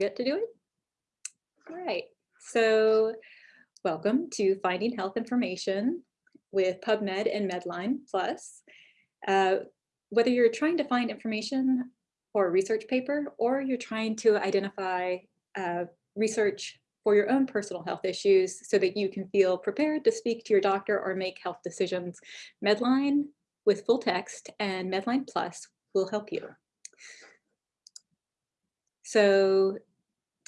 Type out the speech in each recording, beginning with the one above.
forget to do it? All right, so welcome to Finding Health Information with PubMed and Medline Plus. Uh, whether you're trying to find information for a research paper or you're trying to identify uh, research for your own personal health issues so that you can feel prepared to speak to your doctor or make health decisions, Medline with full text and Medline Plus will help you. So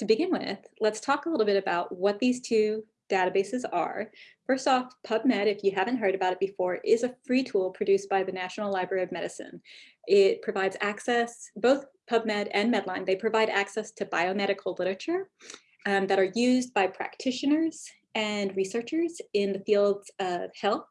to begin with, let's talk a little bit about what these two databases are. First off, PubMed, if you haven't heard about it before, is a free tool produced by the National Library of Medicine. It provides access, both PubMed and Medline, they provide access to biomedical literature um, that are used by practitioners and researchers in the fields of health,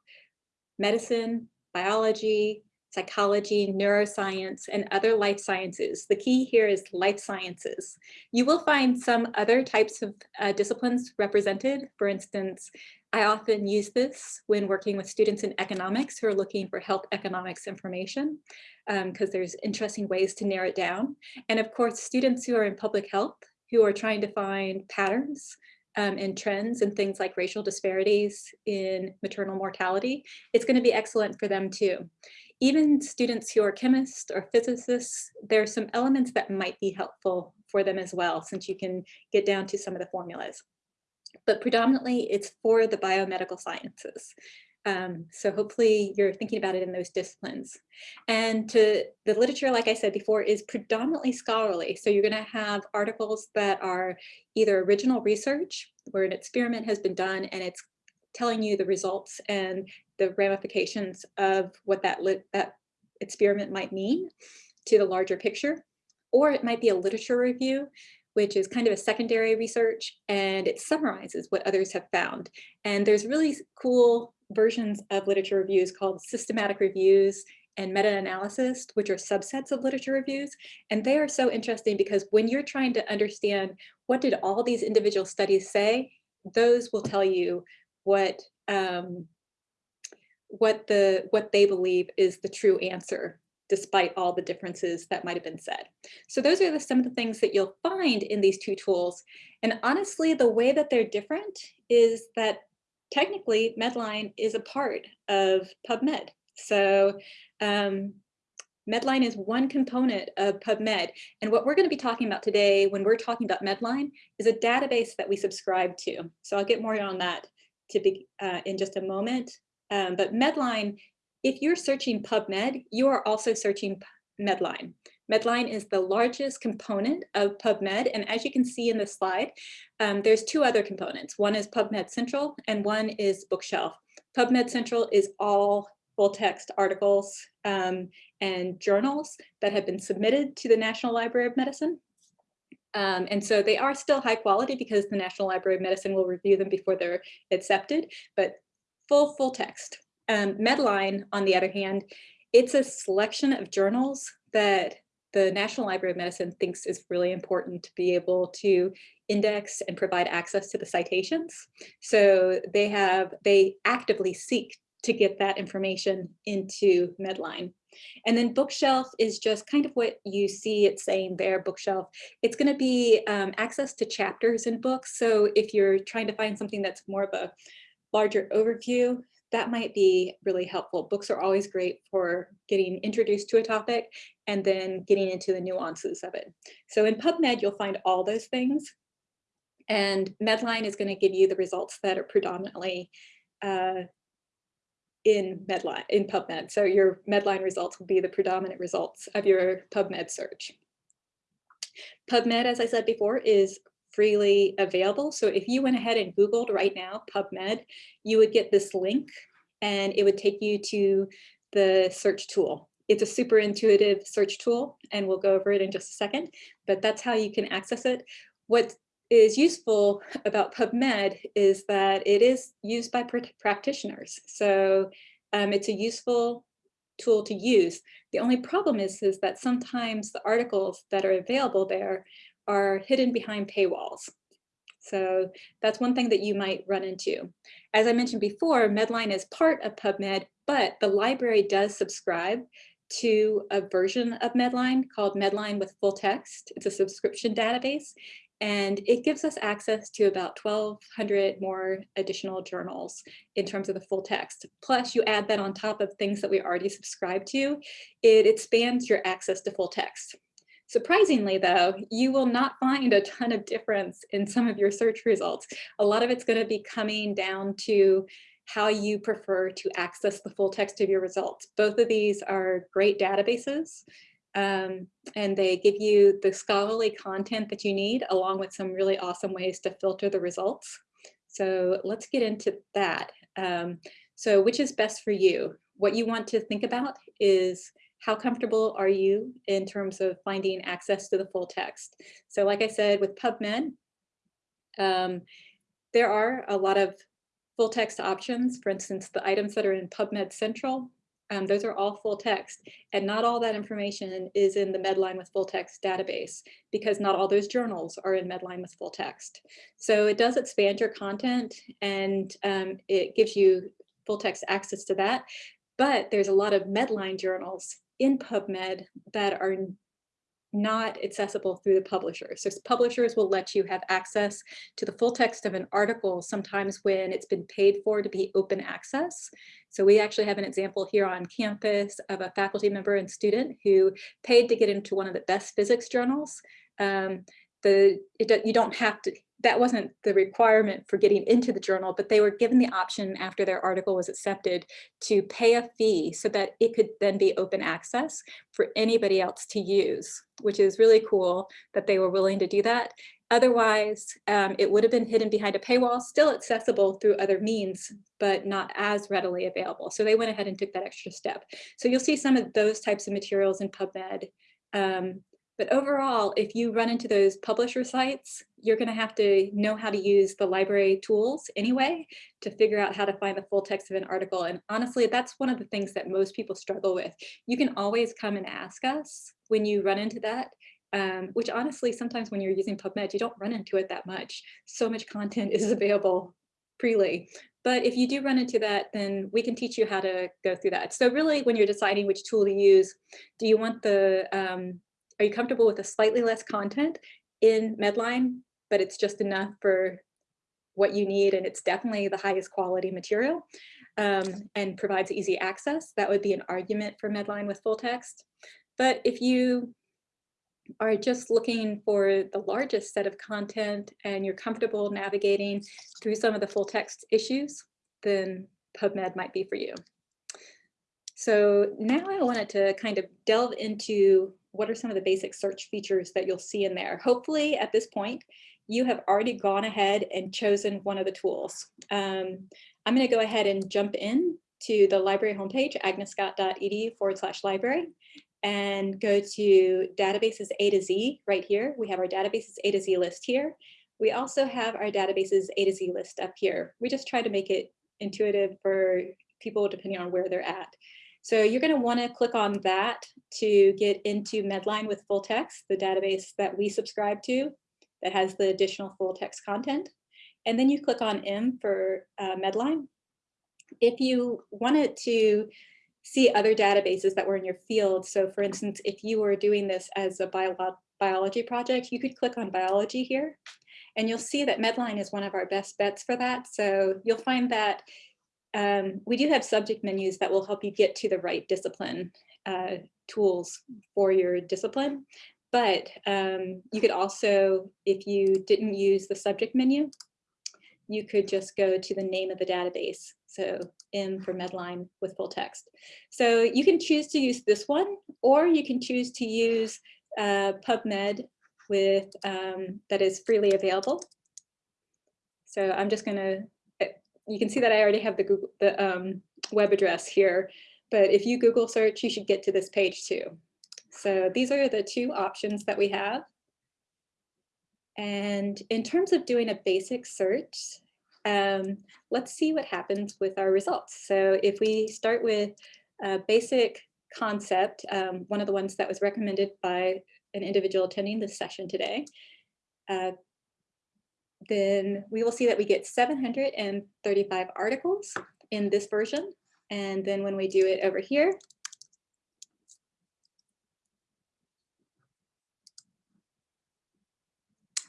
medicine, biology, psychology, neuroscience, and other life sciences. The key here is life sciences. You will find some other types of uh, disciplines represented. For instance, I often use this when working with students in economics who are looking for health economics information because um, there's interesting ways to narrow it down. And of course, students who are in public health who are trying to find patterns um, and trends and things like racial disparities in maternal mortality, it's going to be excellent for them too. Even students who are chemists or physicists, there are some elements that might be helpful for them as well, since you can get down to some of the formulas. But predominantly it's for the biomedical sciences. Um, so hopefully you're thinking about it in those disciplines. And to the literature, like I said before, is predominantly scholarly. So you're going to have articles that are either original research, where an experiment has been done and it's telling you the results and the ramifications of what that, that experiment might mean to the larger picture. Or it might be a literature review which is kind of a secondary research and it summarizes what others have found. And there's really cool versions of literature reviews called systematic reviews and meta-analysis, which are subsets of literature reviews. And they are so interesting because when you're trying to understand what did all these individual studies say, those will tell you what um, what the what they believe is the true answer despite all the differences that might have been said. So those are the, some of the things that you'll find in these two tools. And honestly, the way that they're different is that technically Medline is a part of PubMed. So um, Medline is one component of PubMed. And what we're going to be talking about today when we're talking about Medline is a database that we subscribe to. So I'll get more on that to be uh, in just a moment. Um, but Medline, if you're searching PubMed, you are also searching Medline. Medline is the largest component of PubMed. And as you can see in this slide, um, there's two other components. One is PubMed Central and one is Bookshelf. PubMed Central is all full text articles um, and journals that have been submitted to the National Library of Medicine. Um, and so they are still high quality because the National Library of Medicine will review them before they're accepted, but full, full text. Um, Medline, on the other hand, it's a selection of journals that the National Library of Medicine thinks is really important to be able to index and provide access to the citations. So they have, they actively seek to get that information into Medline. And then bookshelf is just kind of what you see it saying there, bookshelf. It's going to be um, access to chapters in books. So if you're trying to find something that's more of a larger overview, that might be really helpful. Books are always great for getting introduced to a topic and then getting into the nuances of it. So in PubMed, you'll find all those things. And Medline is going to give you the results that are predominantly uh, in Medline, in PubMed. So your Medline results will be the predominant results of your PubMed search. PubMed, as I said before, is freely available. So if you went ahead and Googled right now PubMed, you would get this link and it would take you to the search tool. It's a super intuitive search tool and we'll go over it in just a second, but that's how you can access it. What is useful about PubMed is that it is used by practitioners. So um, it's a useful tool to use. The only problem is, is that sometimes the articles that are available there are hidden behind paywalls. So that's one thing that you might run into. As I mentioned before, Medline is part of PubMed, but the library does subscribe to a version of Medline called Medline with full text. It's a subscription database. And it gives us access to about 1,200 more additional journals in terms of the full text. Plus, you add that on top of things that we already subscribe to, it expands your access to full text. Surprisingly, though, you will not find a ton of difference in some of your search results. A lot of it's going to be coming down to how you prefer to access the full text of your results. Both of these are great databases um, and they give you the scholarly content that you need along with some really awesome ways to filter the results. So let's get into that. Um, so which is best for you? What you want to think about is how comfortable are you in terms of finding access to the full text? So like I said, with PubMed, um, there are a lot of full text options. For instance, the items that are in PubMed Central, um, those are all full text and not all that information is in the Medline with full text database because not all those journals are in Medline with full text. So it does expand your content and um, it gives you full text access to that. But there's a lot of Medline journals in PubMed that are not accessible through the publisher. So publishers will let you have access to the full text of an article sometimes when it's been paid for to be open access. So we actually have an example here on campus of a faculty member and student who paid to get into one of the best physics journals. Um, the it, you don't have to that wasn't the requirement for getting into the journal, but they were given the option after their article was accepted to pay a fee so that it could then be open access for anybody else to use, which is really cool that they were willing to do that. Otherwise, um, it would have been hidden behind a paywall, still accessible through other means, but not as readily available. So they went ahead and took that extra step. So you'll see some of those types of materials in PubMed. Um, but overall, if you run into those publisher sites, you're going to have to know how to use the library tools anyway to figure out how to find the full text of an article. And honestly, that's one of the things that most people struggle with. You can always come and ask us when you run into that. Um, which honestly, sometimes when you're using PubMed, you don't run into it that much. So much content is available freely. But if you do run into that, then we can teach you how to go through that. So really, when you're deciding which tool to use, do you want the, um, are you comfortable with a slightly less content in Medline, but it's just enough for what you need and it's definitely the highest quality material um, and provides easy access. That would be an argument for Medline with full text. But if you are just looking for the largest set of content and you're comfortable navigating through some of the full text issues, then PubMed might be for you. So now I wanted to kind of delve into what are some of the basic search features that you'll see in there. Hopefully at this point, you have already gone ahead and chosen one of the tools. Um, I'm going to go ahead and jump in to the library homepage, agnescott.edu forward slash library, and go to databases A to Z right here. We have our databases A to Z list here. We also have our databases A to Z list up here. We just try to make it intuitive for people depending on where they're at. So you're going to want to click on that to get into Medline with full text, the database that we subscribe to that has the additional full text content. And then you click on M for uh, Medline. If you wanted to see other databases that were in your field, so for instance, if you were doing this as a bio biology project, you could click on biology here. And you'll see that Medline is one of our best bets for that. So you'll find that um, we do have subject menus that will help you get to the right discipline uh, tools for your discipline. But um, you could also, if you didn't use the subject menu, you could just go to the name of the database. So M for Medline with full text. So you can choose to use this one, or you can choose to use uh, PubMed with um, that is freely available. So I'm just going to you can see that I already have the Google, the um, web address here, but if you Google search, you should get to this page too. So these are the two options that we have. And in terms of doing a basic search, um, let's see what happens with our results. So if we start with a basic concept, um, one of the ones that was recommended by an individual attending this session today, uh, then we will see that we get 735 articles in this version. And then when we do it over here,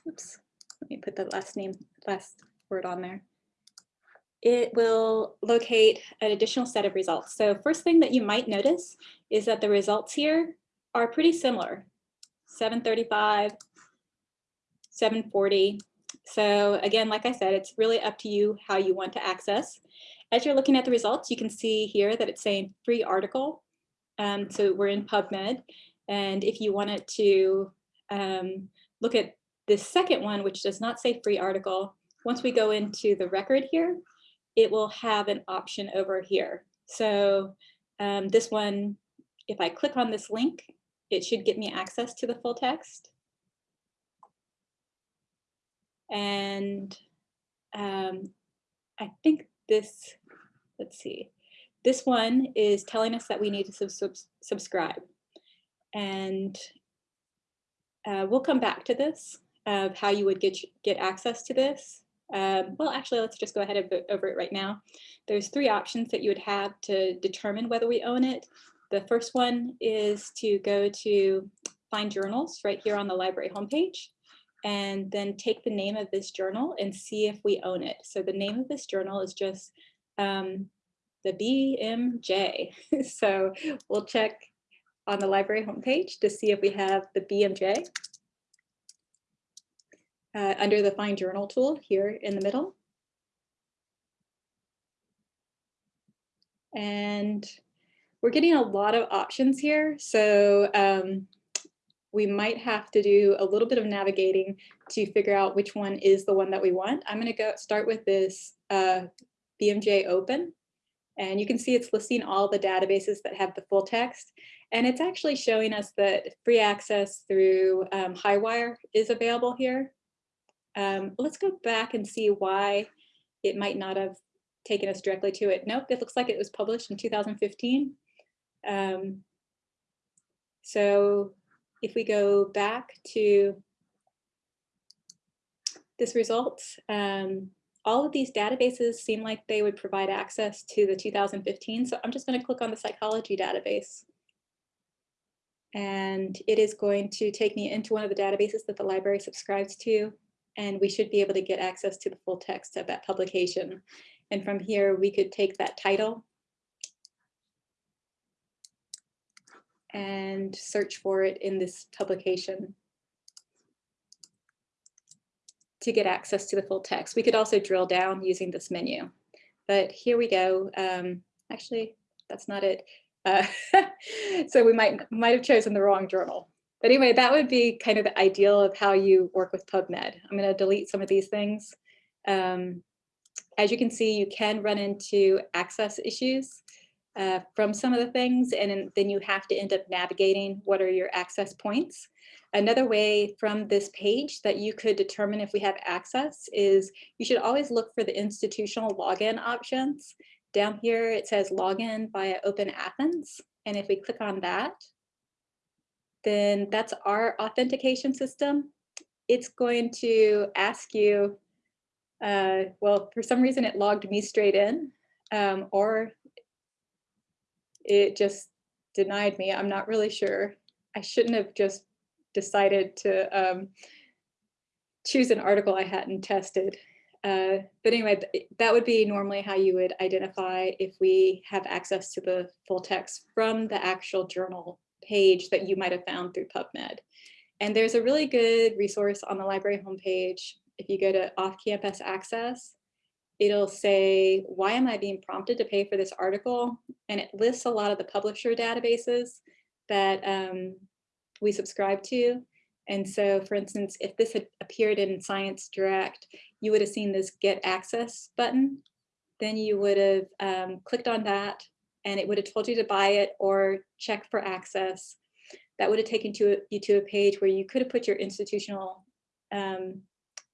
oops, let me put the last name, last word on there. It will locate an additional set of results. So first thing that you might notice is that the results here are pretty similar. 735, 740. So again, like I said, it's really up to you how you want to access. As you're looking at the results, you can see here that it's saying free article. Um, so we're in PubMed. And if you wanted to um, look at this second one, which does not say free article, once we go into the record here, it will have an option over here. So um, this one, if I click on this link, it should get me access to the full text. And um, I think this, let's see, this one is telling us that we need to sub sub subscribe. And uh, we'll come back to this of how you would get, get access to this. Um, well, actually, let's just go ahead and over it right now. There's three options that you would have to determine whether we own it. The first one is to go to find journals right here on the library homepage and then take the name of this journal and see if we own it. So the name of this journal is just um, the BMJ. so we'll check on the library homepage to see if we have the BMJ uh, under the Find Journal tool here in the middle. And we're getting a lot of options here. So um, we might have to do a little bit of navigating to figure out which one is the one that we want. I'm gonna go start with this uh, BMJ open. And you can see it's listing all the databases that have the full text. And it's actually showing us that free access through um, Highwire is available here. Um, let's go back and see why it might not have taken us directly to it. Nope, it looks like it was published in 2015. Um, so if we go back to this results, um, all of these databases seem like they would provide access to the 2015. So I'm just going to click on the psychology database. And it is going to take me into one of the databases that the library subscribes to. And we should be able to get access to the full text of that publication. And from here, we could take that title and search for it in this publication to get access to the full text. We could also drill down using this menu. But here we go. Um, actually, that's not it. Uh, so we might, might have chosen the wrong journal. But anyway, that would be kind of the ideal of how you work with PubMed. I'm going to delete some of these things. Um, as you can see, you can run into access issues uh, from some of the things, and then you have to end up navigating what are your access points. Another way from this page that you could determine if we have access is you should always look for the institutional login options. Down here, it says login via Open Athens. And if we click on that, then that's our authentication system. It's going to ask you, uh, well, for some reason it logged me straight in, um, or it just denied me. I'm not really sure. I shouldn't have just decided to um, choose an article I hadn't tested. Uh, but anyway, that would be normally how you would identify if we have access to the full text from the actual journal page that you might have found through PubMed. And there's a really good resource on the library homepage. If you go to off-campus access, it'll say, why am I being prompted to pay for this article? And it lists a lot of the publisher databases that um, we subscribe to. And so, for instance, if this had appeared in Science Direct, you would have seen this Get Access button. Then you would have um, clicked on that and it would have told you to buy it or check for access. That would have taken to a, you to a page where you could have put your institutional um,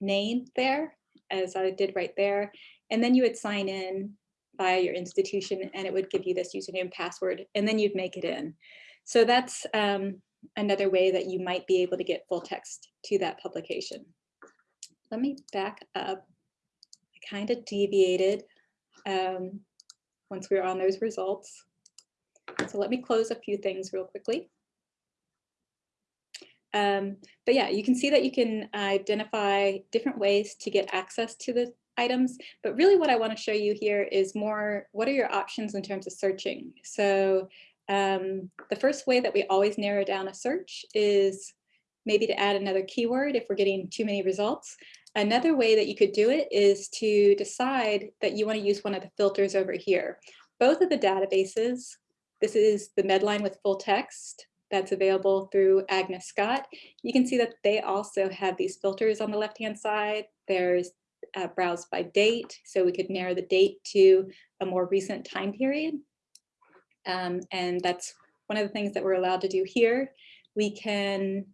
name there, as I did right there. And then you would sign in via your institution and it would give you this username password, and then you'd make it in. So that's um, another way that you might be able to get full text to that publication. Let me back up. I kind of deviated um, once we are on those results. So let me close a few things real quickly. Um, but yeah, you can see that you can identify different ways to get access to the items. But really what I want to show you here is more, what are your options in terms of searching? So um, the first way that we always narrow down a search is maybe to add another keyword if we're getting too many results. Another way that you could do it is to decide that you want to use one of the filters over here. Both of the databases, this is the Medline with full text that's available through Agnes Scott. You can see that they also have these filters on the left-hand side. There's uh, browse by date, so we could narrow the date to a more recent time period. Um, and that's one of the things that we're allowed to do here. We can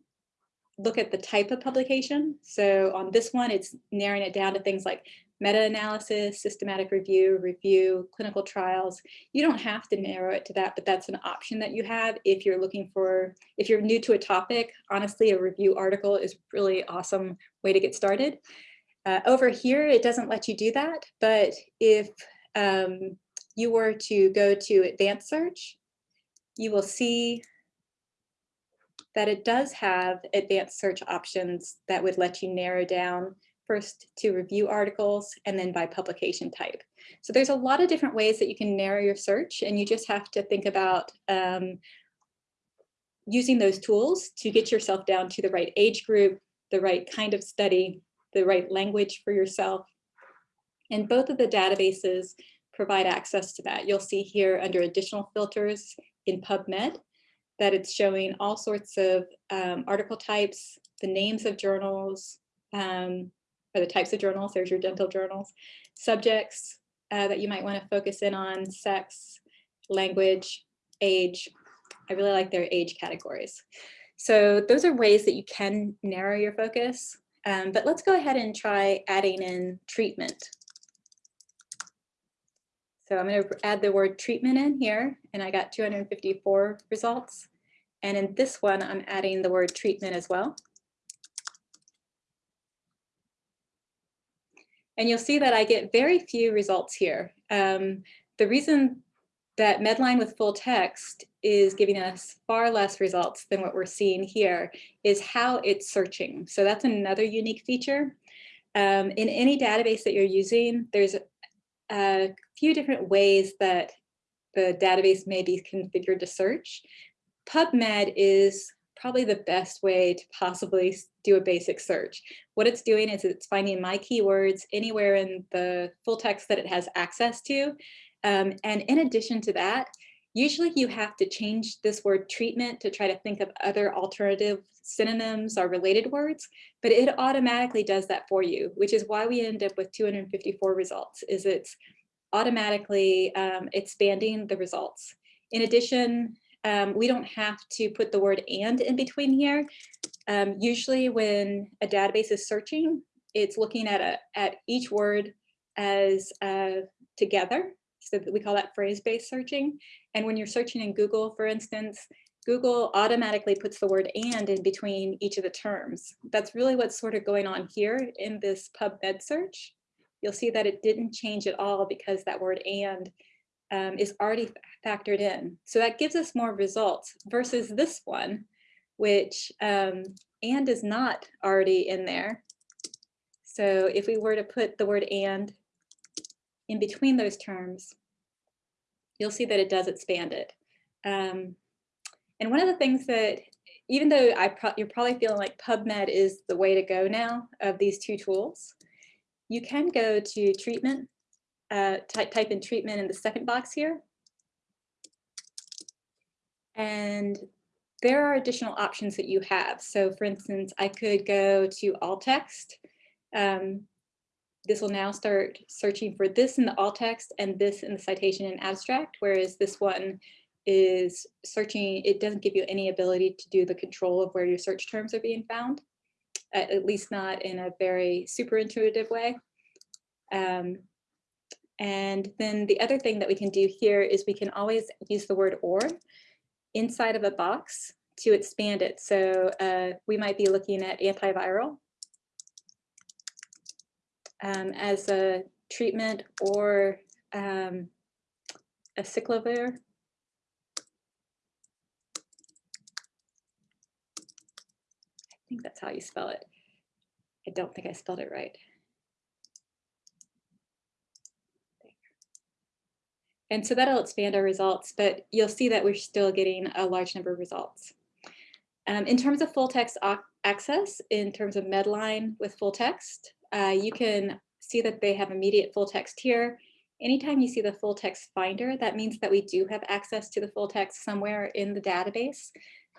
look at the type of publication. So on this one, it's narrowing it down to things like meta-analysis, systematic review, review, clinical trials. You don't have to narrow it to that, but that's an option that you have if you're looking for, if you're new to a topic, honestly, a review article is really awesome way to get started. Uh, over here, it doesn't let you do that, but if um, you were to go to advanced search, you will see that it does have advanced search options that would let you narrow down first to review articles and then by publication type. So there's a lot of different ways that you can narrow your search and you just have to think about um, using those tools to get yourself down to the right age group, the right kind of study, the right language for yourself. And both of the databases provide access to that. You'll see here under additional filters in PubMed that it's showing all sorts of um, article types, the names of journals, um, or the types of journals, there's your dental journals, subjects uh, that you might want to focus in on, sex, language, age. I really like their age categories. So those are ways that you can narrow your focus. Um, but let's go ahead and try adding in treatment. So I'm going to add the word treatment in here, and I got 254 results. And in this one, I'm adding the word treatment as well. And you'll see that I get very few results here. Um, the reason that Medline with full text is giving us far less results than what we're seeing here is how it's searching. So that's another unique feature. Um, in any database that you're using, there's a few different ways that the database may be configured to search. PubMed is probably the best way to possibly do a basic search. What it's doing is it's finding my keywords anywhere in the full text that it has access to. Um, and in addition to that, usually you have to change this word treatment to try to think of other alternative synonyms or related words, but it automatically does that for you, which is why we end up with 254 results, is it's automatically um, expanding the results. In addition, um, we don't have to put the word and in between here. Um, usually when a database is searching, it's looking at, a, at each word as uh, together. So we call that phrase-based searching. And when you're searching in Google, for instance, Google automatically puts the word and in between each of the terms. That's really what's sort of going on here in this PubMed search. You'll see that it didn't change at all because that word and um, is already factored in. So that gives us more results versus this one, which um, and is not already in there. So if we were to put the word and in between those terms, you'll see that it does expand it. Um, and one of the things that, even though I pro you're probably feeling like PubMed is the way to go now of these two tools, you can go to treatment, uh, type, type in treatment in the second box here. And there are additional options that you have. So for instance, I could go to all text. Um, this will now start searching for this in the all text and this in the citation and abstract, whereas this one is searching, it doesn't give you any ability to do the control of where your search terms are being found, at least not in a very super intuitive way. Um, and then the other thing that we can do here is we can always use the word or inside of a box to expand it. So uh, we might be looking at antiviral um, as a treatment or um, I think that's how you spell it. I don't think I spelled it right. And so that'll expand our results, but you'll see that we're still getting a large number of results. Um, in terms of full text access, in terms of Medline with full text, uh, you can see that they have immediate full text here. Anytime you see the full text finder, that means that we do have access to the full text somewhere in the database.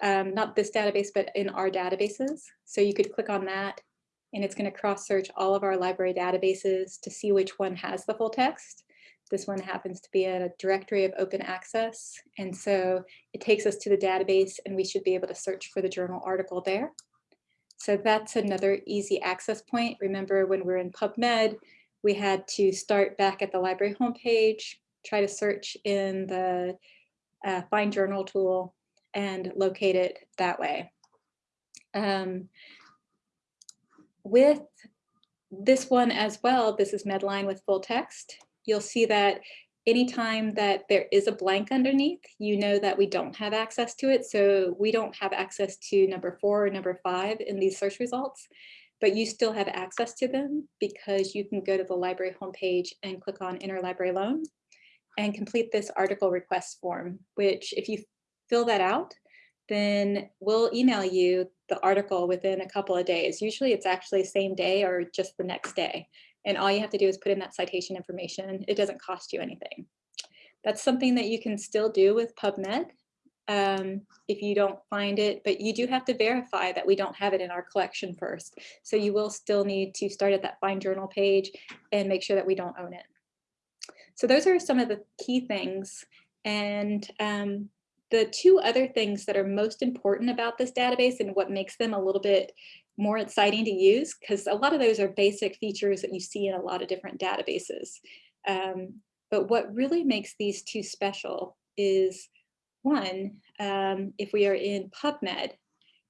Um, not this database, but in our databases. So you could click on that and it's going to cross search all of our library databases to see which one has the full text. This one happens to be a directory of open access. And so it takes us to the database and we should be able to search for the journal article there. So that's another easy access point. Remember when we're in PubMed, we had to start back at the library homepage, try to search in the uh, Find Journal tool and locate it that way. Um, with this one as well, this is Medline with full text. You'll see that anytime that there is a blank underneath, you know that we don't have access to it. So we don't have access to number four or number five in these search results, but you still have access to them because you can go to the library homepage and click on interlibrary loan and complete this article request form, which if you fill that out, then we'll email you the article within a couple of days. Usually it's actually same day or just the next day. And all you have to do is put in that citation information. It doesn't cost you anything. That's something that you can still do with PubMed um, if you don't find it, but you do have to verify that we don't have it in our collection first. So you will still need to start at that Find Journal page and make sure that we don't own it. So those are some of the key things. And um, the two other things that are most important about this database and what makes them a little bit more exciting to use because a lot of those are basic features that you see in a lot of different databases. Um, but what really makes these two special is one, um, if we are in PubMed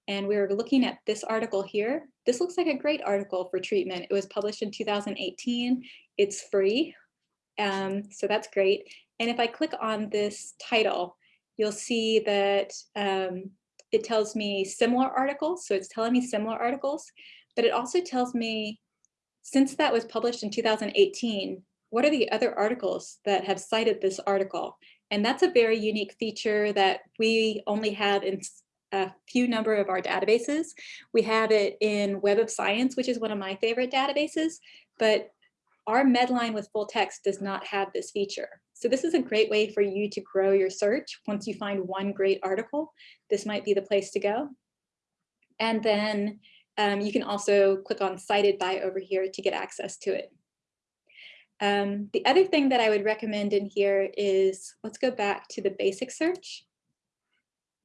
and we're looking at this article here, this looks like a great article for treatment. It was published in 2018. It's free, um, so that's great. And if I click on this title, you'll see that um, it tells me similar articles. So it's telling me similar articles, but it also tells me since that was published in 2018, what are the other articles that have cited this article? And that's a very unique feature that we only have in a few number of our databases. We have it in Web of Science, which is one of my favorite databases, but our Medline with full text does not have this feature. So this is a great way for you to grow your search. Once you find one great article, this might be the place to go. And then um, you can also click on cited by over here to get access to it. Um, the other thing that I would recommend in here is, let's go back to the basic search.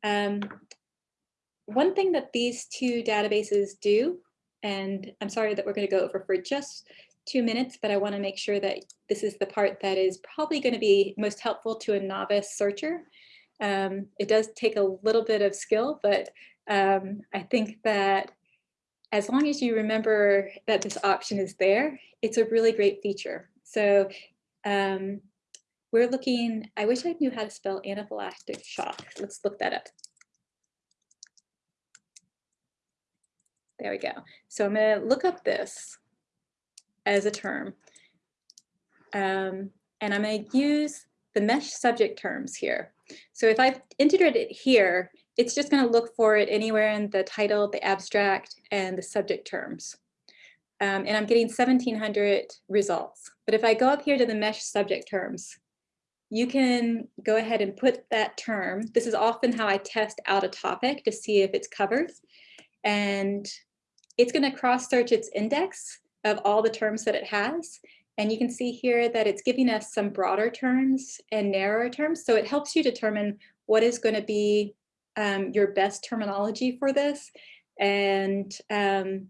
Um, one thing that these two databases do, and I'm sorry that we're going to go over for just two minutes, but I want to make sure that this is the part that is probably going to be most helpful to a novice searcher. Um, it does take a little bit of skill, but um, I think that as long as you remember that this option is there, it's a really great feature. So um, we're looking, I wish I knew how to spell anaphylactic shock. Let's look that up. There we go. So I'm going to look up this as a term. Um, and I'm going to use the MeSH subject terms here. So if I've entered it here, it's just going to look for it anywhere in the title, the abstract, and the subject terms. Um, and I'm getting 1700 results. But if I go up here to the MeSH subject terms, you can go ahead and put that term. This is often how I test out a topic to see if it's covered. And it's going to cross search its index of all the terms that it has. And you can see here that it's giving us some broader terms and narrower terms. So it helps you determine what is going to be um, your best terminology for this and um,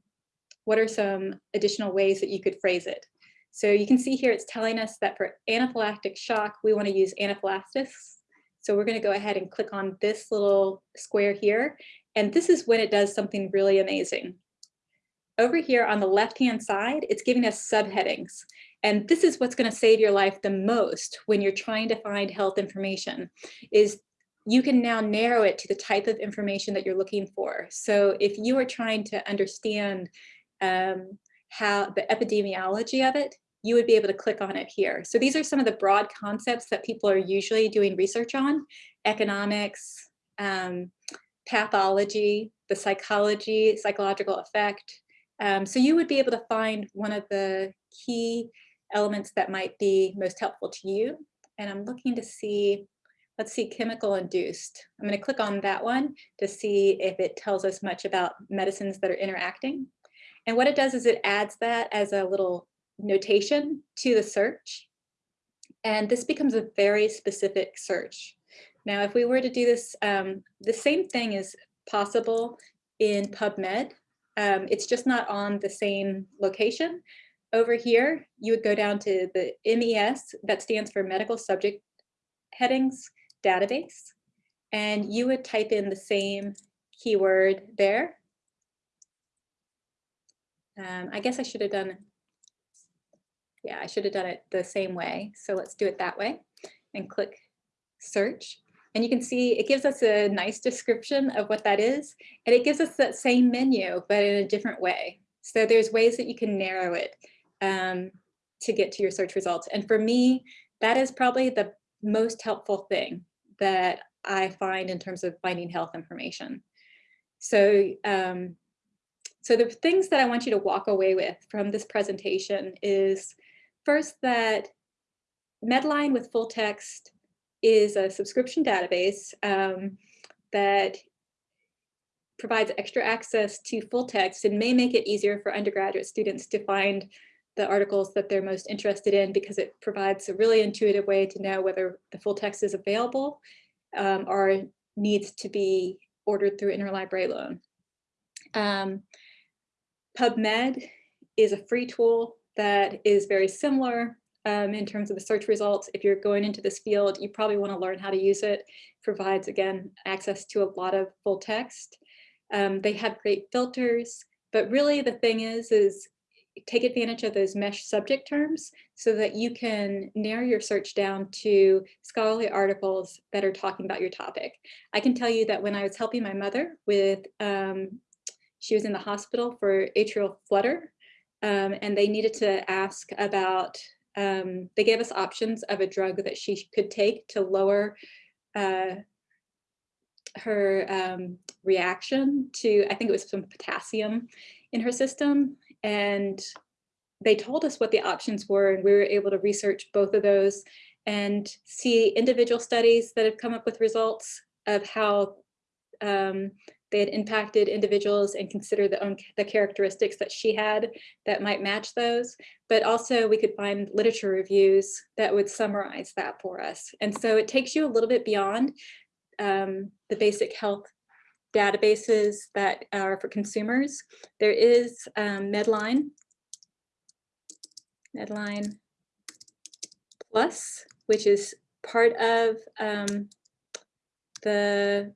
what are some additional ways that you could phrase it. So you can see here it's telling us that for anaphylactic shock, we want to use anaphylaxis. So we're going to go ahead and click on this little square here. And this is when it does something really amazing. Over here on the left-hand side, it's giving us subheadings. And this is what's gonna save your life the most when you're trying to find health information, is you can now narrow it to the type of information that you're looking for. So if you are trying to understand um, how the epidemiology of it, you would be able to click on it here. So these are some of the broad concepts that people are usually doing research on, economics, um, pathology, the psychology, psychological effect. Um, so you would be able to find one of the key elements that might be most helpful to you. And I'm looking to see, let's see, chemical induced. I'm going to click on that one to see if it tells us much about medicines that are interacting. And what it does is it adds that as a little notation to the search. And this becomes a very specific search. Now, if we were to do this, um, the same thing is possible in PubMed. Um, it's just not on the same location. Over here, you would go down to the MeSH, that stands for Medical Subject Headings Database, and you would type in the same keyword there. Um, I guess I should have done, yeah, I should have done it the same way. So let's do it that way and click search. And you can see it gives us a nice description of what that is. And it gives us that same menu, but in a different way. So there's ways that you can narrow it um, to get to your search results. And for me, that is probably the most helpful thing that I find in terms of finding health information. So, um, so the things that I want you to walk away with from this presentation is first that Medline with full text is a subscription database um, that provides extra access to full text and may make it easier for undergraduate students to find the articles that they're most interested in because it provides a really intuitive way to know whether the full text is available um, or needs to be ordered through interlibrary loan. Um, PubMed is a free tool that is very similar um, in terms of the search results. If you're going into this field, you probably want to learn how to use it. Provides, again, access to a lot of full text. Um, they have great filters, but really the thing is, is take advantage of those MeSH subject terms so that you can narrow your search down to scholarly articles that are talking about your topic. I can tell you that when I was helping my mother with, um, she was in the hospital for atrial flutter, um, and they needed to ask about um, they gave us options of a drug that she could take to lower uh, her um, reaction to, I think it was some potassium in her system. And they told us what the options were and we were able to research both of those and see individual studies that have come up with results of how um, they had impacted individuals and consider the own the characteristics that she had that might match those. But also we could find literature reviews that would summarize that for us. And so it takes you a little bit beyond um, the basic health databases that are for consumers. There is um, Medline, Medline Plus, which is part of um, the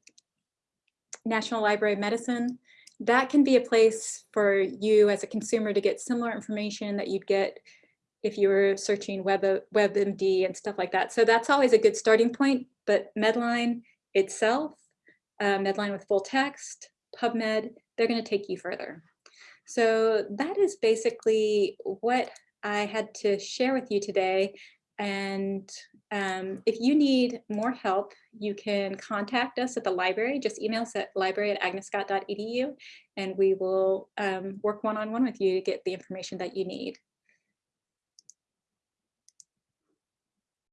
National Library of Medicine, that can be a place for you as a consumer to get similar information that you'd get if you were searching Web, WebMD and stuff like that. So that's always a good starting point, but Medline itself, uh, Medline with full text, PubMed, they're gonna take you further. So that is basically what I had to share with you today. And um, if you need more help, you can contact us at the library. Just email us at library at agnescott.edu and we will um, work one-on-one -on -one with you to get the information that you need.